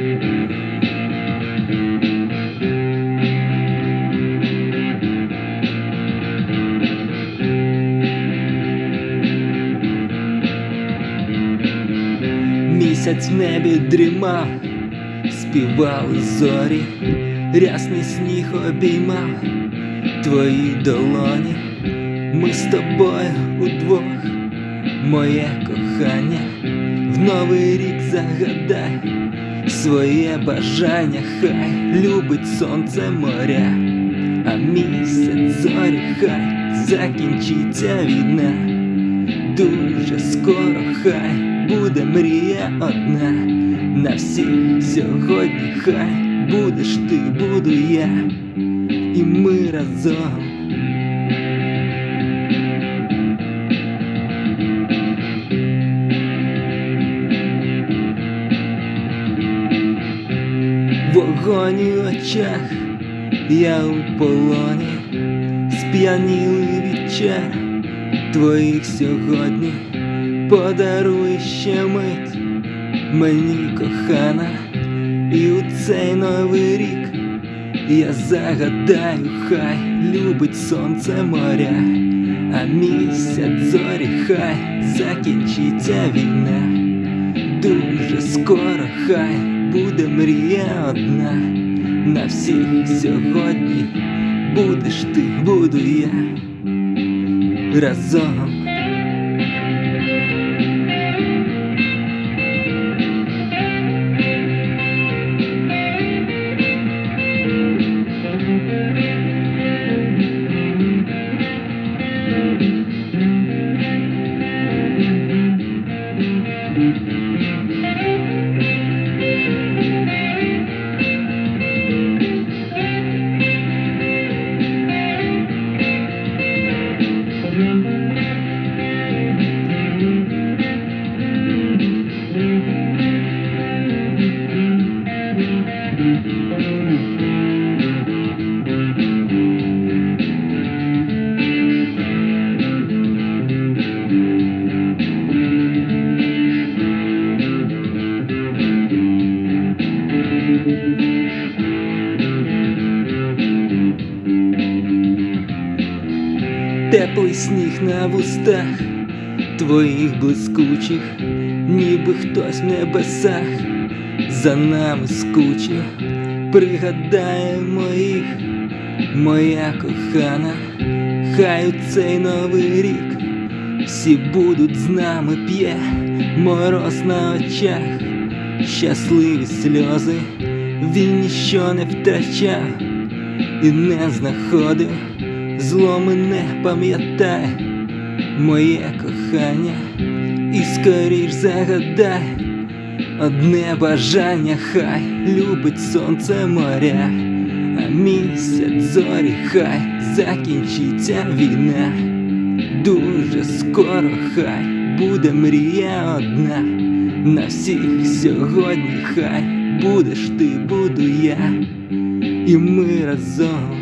Місяць в небі дрімав, співали зорі, рясний сніг обіймав твої долоні, ми з тобою удвох, моє кохання, в новий рік загадай своє бажання, хай любить сонце моря, а місяць зорі, хай закінчиться війна, дуже скоро хай буде мрія одна, на всіх сьогодні хай будеш ти, буду я, і ми разом. Вогонь у очах, я у полоні, сп'янілий від чар твоїх сьогодні, подаруй ще мить. Мені кохана, і у цей новий рік я загадаю, хай любить сонце моря, а місяць зорі, хай закінчиться війна, дуже скоро хай буде мрія одна, на всіх сьогодні будеш ти, буду я разом. Теплий сніг на вустах твоїх блискучих, ніби хтось в небесах за нами скучив, пригадаємо їх, моя кохана, хай у цей новий рік всі будуть з нами п'є мороз на очах, щасливі сльози, він ніщо не втрачав і не знаходив зло мене пам'ятай, моє кохання, і скоріш загадай, одне бажання, хай любить сонце моря, а місяць зорі, хай закінчиться війна, дуже скоро хай буде мрія одна, на всіх сьогодні хай будеш ти, буду я, і ми разом.